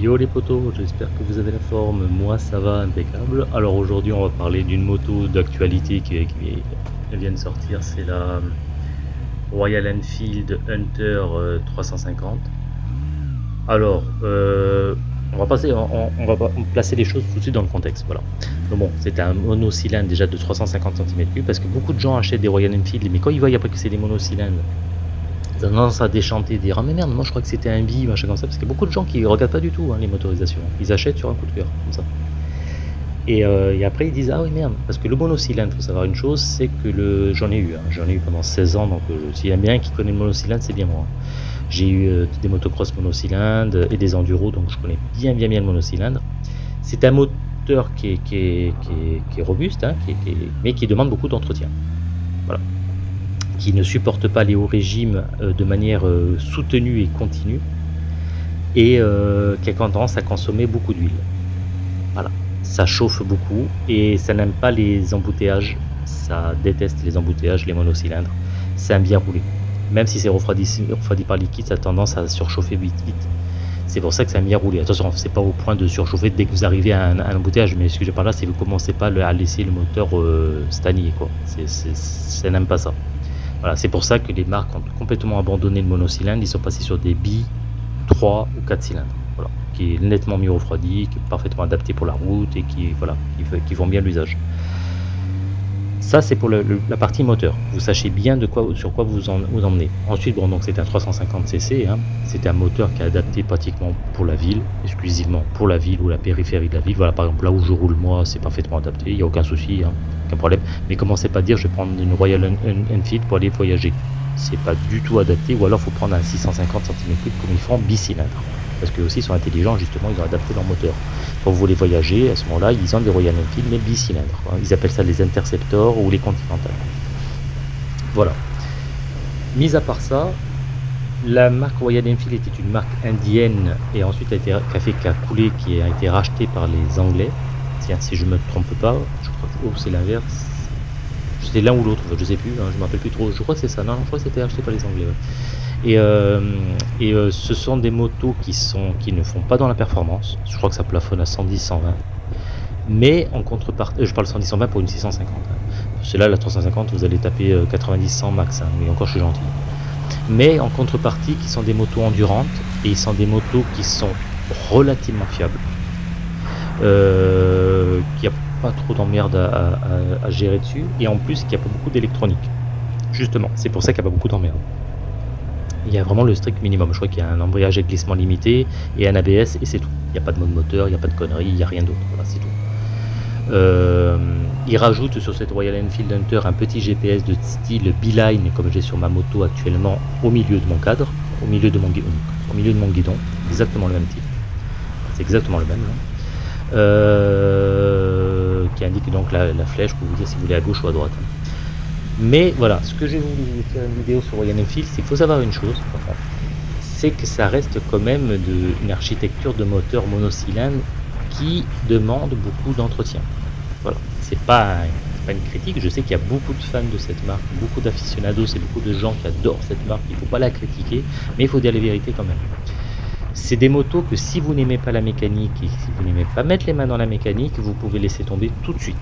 Yo les potos, j'espère que vous avez la forme, moi ça va impeccable. Alors aujourd'hui on va parler d'une moto d'actualité qui, vient de sortir, c'est la Royal Enfield Hunter 350. Euh, Alors, euh, on va passer, on, va placer les choses tout de suite dans le contexte. Voilà. Bon, c'était un monocylindre déjà de 350 cm3 parce que beaucoup de gens achètent des Royal Enfield, mais quand ils voient après que c'est des monocylindres, tendance à déchanter, dire ah mais merde, moi je crois que c'était un bi, machin comme ça, parce qu'il y a beaucoup de gens qui regardent pas du tout hein, les motorisations. Ils achètent sur un coup de cœur, comme ça. Euh, et, après ils disent ah oui merde, parce que le monocylindre, faut savoir une chose, c'est que le j'en ai eu, hein. j'en ai eu pendant 16 ans, donc euh, s'il y a bien qui connaît le monocylindre, c'est bien moi. J'ai eu euh, des motocross monocylindres et des enduros, donc je connais bien bien bien le monocylindre. C'est un moteur qui est, qui est, qui est, robuste, hein, mais qui demande beaucoup d'entretien. Voilà. Qui ne supporte pas les hauts régimes de manière soutenue et continue, et qui a tendance à consommer beaucoup d'huile. Voilà ça chauffe beaucoup et ça n'aime pas les embouteillages. Ça déteste les embouteillages, les monocylindres. C'est un bien roulé. Même si c'est refroidi, refroidi, par liquide, ça a tendance à surchauffer vite vite. C'est pour ça que c'est un bien roulé. Attention, c'est pas au point de surchauffer dès que vous arrivez à un, embouteillage, mais ce que je parle là, c'est que vous commencez pas à laisser le moteur euh, stagner. Quoi. ça n'aime pas ça. Voilà, c'est pour ça que les marques ont complètement abandonné le monocylindre. Ils sont passés sur des billes 3 ou 4 cylindres qui est nettement mieux refroidi, qui est parfaitement adapté pour la route et qui, voilà, qui, bien l'usage. Ça, c'est pour la partie moteur. Vous sachez bien de quoi, sur quoi vous vous emmenez. Ensuite, bon, c'est un 350cc. Hein. C'est un moteur qui est adapté pratiquement pour la ville, exclusivement pour la ville ou la périphérie de la ville. Voilà, par exemple, là où je roule moi, c'est parfaitement adapté. Il n'y a aucun souci, hein, problème. Mais commencez pas à dire, je vais prendre une Royal Enfield pour aller voyager. C'est pas du tout adapté. Ou alors, faut prendre un 650 cm3 comme ils font bicylindre parce que aussi sont intelligents, justement, ils ont adapté leur moteur. Quand vous voulez voyager, à ce moment-là, ils ont des Royal Enfield, mais bicylindres. Ils appellent ça les Interceptors ou les Continental. Voilà. Mis à part ça, la marque Royal Enfield était une marque indienne et ensuite a été café qui a coulé, qui a été racheté par les Anglais. Tiens, si je me trompe pas, je crois que oh, c'est l'inverse. C'était l'un ou l'autre, je sais plus, hein, je ne me rappelle plus trop. Je crois que c'est ça. Non, je crois que c'était acheté par les Anglais. Et, euh, et euh, ce sont des motos qui, sont, qui ne font pas dans la performance. Je crois que ça plafonne à 110-120. Mais en contrepartie, je parle 110-120 pour une 650. C'est là la 350, vous allez taper 90-100 euh, max. Hein, mais encore, je suis gentil. Mais en contrepartie, qui sont des motos endurantes et ils sont des motos qui sont relativement fiables. Euh, qui a pas trop d'emmerde à, gérer dessus et en plus qu'il n'y a pas beaucoup d'électronique justement c'est pour ça qu'il n'y a pas beaucoup d'emmerde il y a vraiment le strict minimum. Je crois qu'il y a un embrayage et glissement limité et un ABS et c'est tout. Il n'y a pas de mode moteur, il n'y a pas de conneries, il n'y a rien d'autre. Voilà, c'est tout. Euh, il rajoute sur cette Royal Enfield Hunter un petit GPS de style Beeline comme j'ai sur ma moto actuellement au milieu de mon cadre, au milieu de mon guidon, au milieu de mon guidon, exactement le même type. C'est exactement le même. Euh, qui indique donc la, flèche pour vous dire si vous voulez à gauche ou à droite. Mais voilà, ce que j'ai voulu vous faire une vidéo sur Royal Enfield, c'est faut savoir une chose, c'est que ça reste quand même une architecture de moteur monocylindre qui demande beaucoup d'entretien. Voilà, c'est pas, pas une critique, je sais qu'il y a beaucoup de fans de cette marque, beaucoup d'aficionados et beaucoup de gens qui adorent cette marque, il ne faut pas la critiquer, mais il faut dire les vérités quand même. C'est des motos que si vous n'aimez pas la mécanique et si vous n'aimez pas mettre les mains dans la mécanique, vous pouvez laisser tomber tout de suite.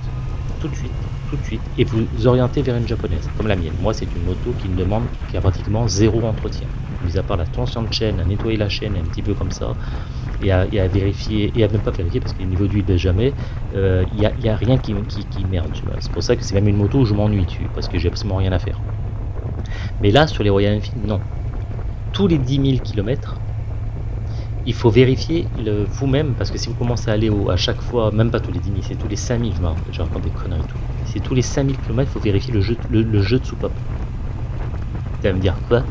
Tout de suite tout de suite et vous orienter vers une japonaise, comme la mienne. Moi, c'est une moto qui me demande, qui a pratiquement zéro entretien. Mis à part la tension de chaîne, à nettoyer la chaîne un petit peu comme ça, et à, vérifier, et à ne pas vérifier parce que le niveau d'huile baisse jamais, il euh, n'y a, rien qui, qui, merde. C'est pour ça que c'est même une moto où je m'ennuie dessus, parce que j'ai absolument rien à faire. Mais là, sur les Royal Enfield, non. Tous les 10 000 km, il faut vérifier vous-même, parce que si vous commencez à aller au, à chaque fois, même pas tous les 10 000, c'est tous les 5 000, je, raconte des conneries et tout. C'est tous les 5000 km, il faut vérifier le jeu, le, jeu de soupape. Tu me dire quoi?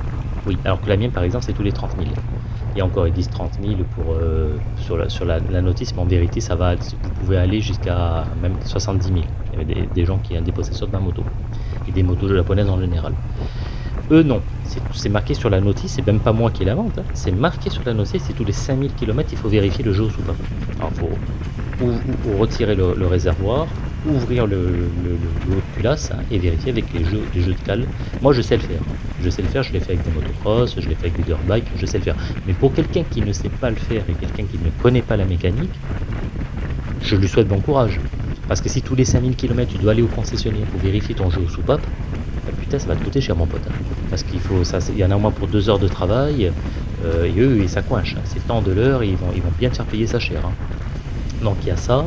Oui, alors que la mienne par exemple c'est tous les 30 000. Et encore ils disent 30 000 pour, euh, sur, la, la, notice, mais en vérité ça va, vous pouvez aller jusqu'à même 70 000. Il y avait des, gens qui ont des possesseurs de ma moto. Et des motos japonaises en général. Eux non, c'est marqué sur la notice, c'est même pas moi qui la vente, hein. c'est marqué sur la notice, c'est tous les 5000 km, il faut vérifier le jeu de soupape. Alors faut ou, retirer le réservoir, ouvrir le, le, de culasse hein, et vérifier avec les jeux, de cale. Moi, je sais le faire. Je sais le faire, je l'ai fait avec des motocross, je l'ai fait avec des dirt bikes, je sais le faire. Mais pour quelqu'un qui ne sait pas le faire et quelqu'un qui ne connaît pas la mécanique, je lui souhaite bon courage. Parce que si tous les 5000 km tu dois aller au concessionnaire pour vérifier ton jeu au soupape, bah putain ça va te coûter cher mon pote. Parce qu'il faut ça, il y en a au moins pour deux heures de travail, euh, et eux ça coinche. Hein. C'est temps de l'heure, ils vont, ils vont bien te faire payer ça cher. Hein. Donc il y a ça.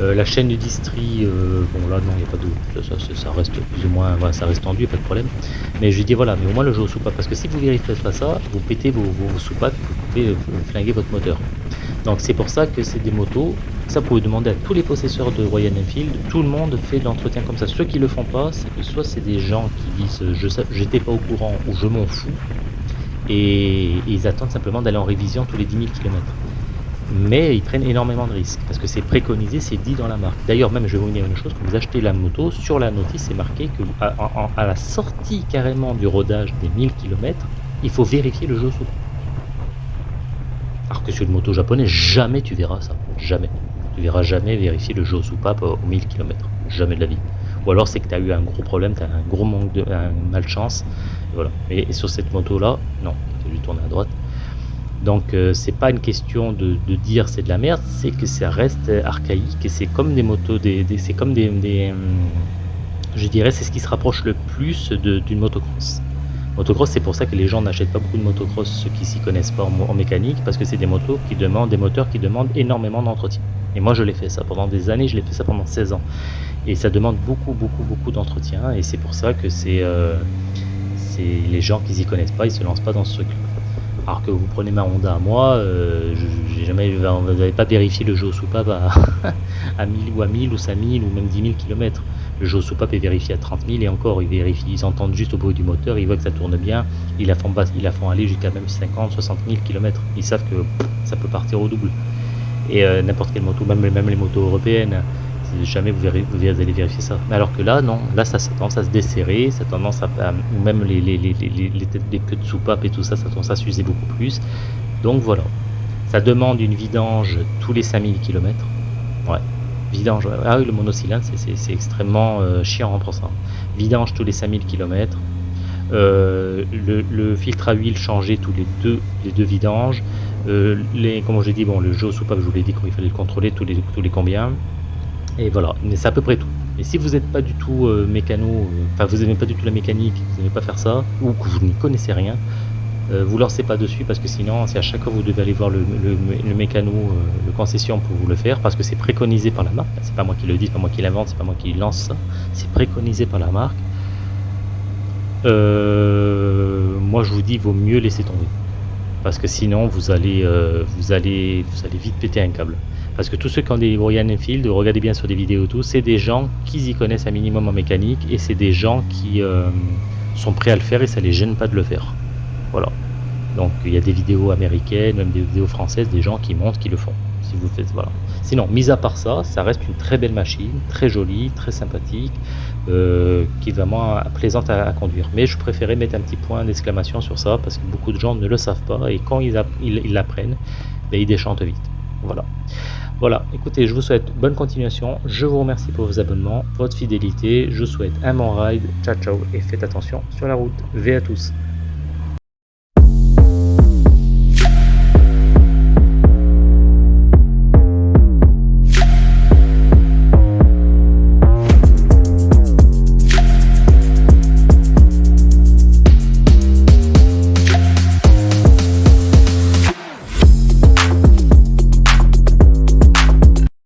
Euh, la chaîne de distri, euh, bon là non, il n'y a pas de. Ça, ça, reste plus ou moins. Ça reste tendu, pas de problème. Mais je dis voilà, mais au moins le jeu au soupape, parce que si vous vérifiez pas ça, vous pétez vos, vos, soupapes, vous pouvez flinguer votre moteur. Donc c'est pour ça que c'est des motos. Ça, vous pouvez demander à tous les possesseurs de Royal Enfield. Tout le monde fait de l'entretien comme ça. Ceux qui le font pas, c'est que soit c'est des gens qui disent je j'étais pas au courant ou je m'en fous. Et, ils attendent simplement d'aller en révision tous les 10 000 km. Mais ils prennent énormément de risques parce que c'est préconisé, c'est dit dans la marque. D'ailleurs, même je vais vous dire une chose quand vous achetez la moto, sur la notice, c'est marqué que à, la sortie carrément du rodage des 1000 km, il faut vérifier le jeu sous. Alors que sur une moto japonaise, jamais tu verras ça. Jamais. Tu verras jamais vérifier le jeu soupape aux 1000 km. Jamais de la vie. Ou alors c'est que tu as eu un gros problème, tu as un gros manque de malchance. Et voilà. Et, sur cette moto là, non, tu as dû tourner à droite. Donc euh, c'est pas une question de, dire c'est de la merde, c'est que ça reste archaïque et c'est comme des motos, des, c'est comme des, des, hum, je dirais c'est ce qui se rapproche le plus d'une motocross. Motocross, c'est pour ça que les gens n'achètent pas beaucoup de motocross, ceux qui s'y connaissent pas en, mécanique, parce que c'est des motos qui demandent, des moteurs qui demandent énormément d'entretien. Et moi, je l'ai fait ça pendant des années, je l'ai fait ça pendant 16 ans. Et ça demande beaucoup, beaucoup, beaucoup d'entretien, et c'est pour ça que c'est euh, les gens qui s'y connaissent pas, ils se lancent pas dans ce truc. Alors que vous prenez ma Honda à moi, euh, vous n'avez pas vérifié le jeu soupape à, à 1000 ou à 1000 ou 5000 ou même 10 000 km. Le jeu soupape est vérifié à 30 000 et encore, ils entendent juste au bruit du moteur, ils voient que ça tourne bien, ils la font, aller jusqu'à même 50, 60 000 km. Ils savent que ça peut partir au double. Et euh, n'importe quelle moto, même les motos européennes, jamais vous, allez vérifier ça. Mais alors que là, non, là ça, tendance à se desserrer, ça tendance à, ou même les, les, les, les, têtes des queues de soupape et tout ça, ça tendance à s'user beaucoup plus. Donc voilà, ça demande une vidange tous les 5000 km. Ouais, Vidange, ah oui, le monocylindre, c'est extrêmement euh, chiant pour ça. Vidange tous les 5000 km. Euh, le, filtre à huile changé tous les deux, les deux vidanges. Euh, les, comme je dit, bon, le jeu soupape, je vous l'ai dit qu'il fallait le contrôler tous les, tous les combien. Et voilà, mais c'est à peu près tout. Et si vous n'êtes pas du tout mécano, enfin vous n'aimez pas du tout la mécanique, vous n'aimez pas faire ça, ou que vous n'y connaissez rien, euh, vous lancez pas dessus parce que sinon, c'est à chaque fois vous devez aller voir le, mécano, euh, le concession pour vous le faire parce que c'est préconisé par la marque. C'est pas moi qui le dis, c'est pas moi qui l'invente, c'est pas moi qui lance ça. C'est préconisé par la marque. Euh, moi, je vous dis, vaut mieux laisser tomber parce que sinon, vous allez, vous allez, vous allez vite péter un câble. Parce que tous ceux qui ont des Royal Enfield, regardez bien sur des vidéos tout, c'est des gens qui y connaissent un minimum en mécanique et c'est des gens qui sont prêts à le faire et ça les gêne pas de le faire. Voilà. Donc il y a des vidéos américaines, même des vidéos françaises, des gens qui montrent qui le font. Si vous faites, voilà. Sinon, mis à part ça, ça reste une très belle machine, très jolie, très sympathique, euh, qui est vraiment plaisante à, conduire. Mais je préférais mettre un petit point d'exclamation sur ça parce que beaucoup de gens ne le savent pas et quand ils l'apprennent, ben, ils déchantent vite. Voilà. Voilà, écoutez, je vous souhaite bonne continuation. Je vous remercie pour vos abonnements, votre fidélité. Je vous souhaite un bon ride. Ciao, ciao et faites attention sur la route. V à tous.